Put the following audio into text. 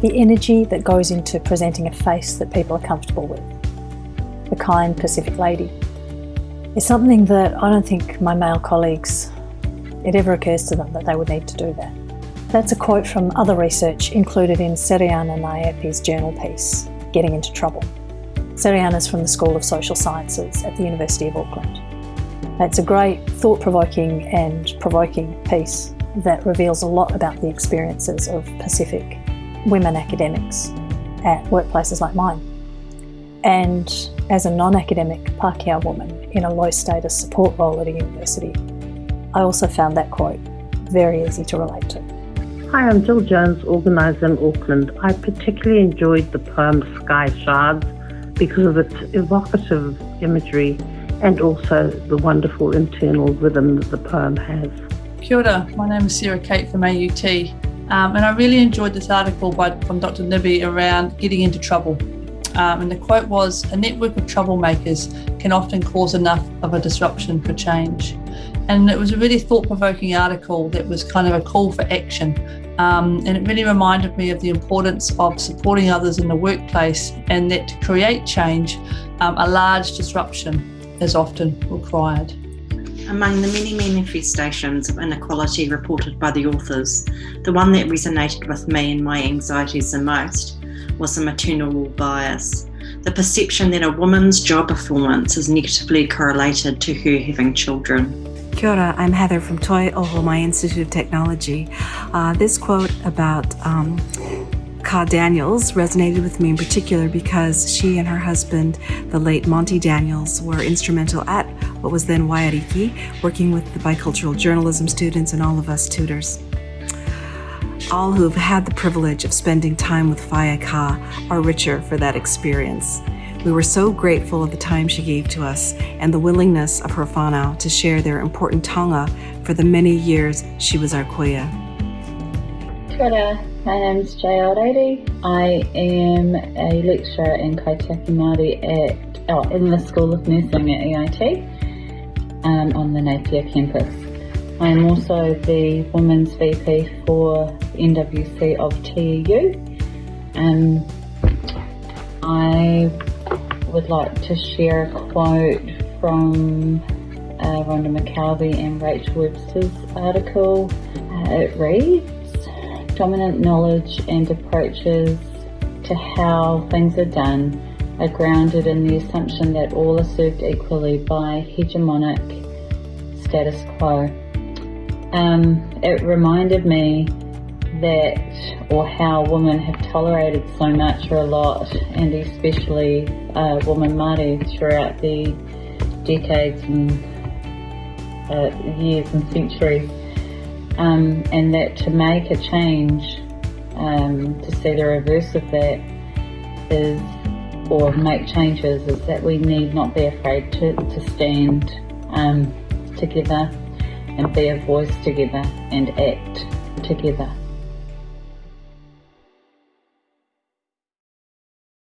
the energy that goes into presenting a face that people are comfortable with. The kind Pacific lady. It's something that I don't think my male colleagues, it ever occurs to them that they would need to do that. That's a quote from other research included in Sereana Naepi's journal piece, Getting into Trouble. Sereana is from the School of Social Sciences at the University of Auckland. It's a great, thought-provoking and provoking piece that reveals a lot about the experiences of Pacific women academics at workplaces like mine. And as a non-academic Pākehā woman in a low-status support role at a university, I also found that quote very easy to relate to. Hi, I'm Jill Jones, organiser in Auckland. I particularly enjoyed the poem Sky Shards because of its evocative imagery and also the wonderful internal rhythm that the poem has. Kia ora, my name is Sarah Kate from AUT um, and I really enjoyed this article by, from Dr Naepi around getting into trouble. Um, and the quote was, a network of troublemakers can often cause enough of a disruption for change. And it was a really thought-provoking article that was kind of a call for action. Um, and it really reminded me of the importance of supporting others in the workplace and that to create change, um, a large disruption is often required. Among the many manifestations of inequality reported by the authors, the one that resonated with me and my anxieties the most was the maternal bias, the perception that a woman's job performance is negatively correlated to her having children. Kia ora, I'm Heather from Toi Ohomai Institute of Technology. Uh, this quote about um, Ka Daniels resonated with me in particular because she and her husband, the late Monty Daniels, were instrumental at what was then Waiariki, working with the bicultural journalism students and all of us tutors. All who have had the privilege of spending time with Whaea Ka are richer for that experience. We were so grateful of the time she gave to us and the willingness of her whānau to share their important taonga for the many years she was our kuia. Kia my name is Jay Aldeidi. I am a lecturer in Kaitiaki Māori at, oh, in the School of Nursing at EIT um, on the Napier campus. I am also the Women's VP for NWC of TEU. Um, I would like to share a quote from uh, Rhonda McKelvey and Rachel Webster's article. Uh, it reads, dominant knowledge and approaches to how things are done are grounded in the assumption that all are served equally by hegemonic status quo. Um, it reminded me that or how women have tolerated so much or a lot and especially uh, women Māori throughout the decades and uh, years and centuries um, and that to make a change um, to see the reverse of that is or make changes is that we need not be afraid to, to stand um, together and be a voice together and act together.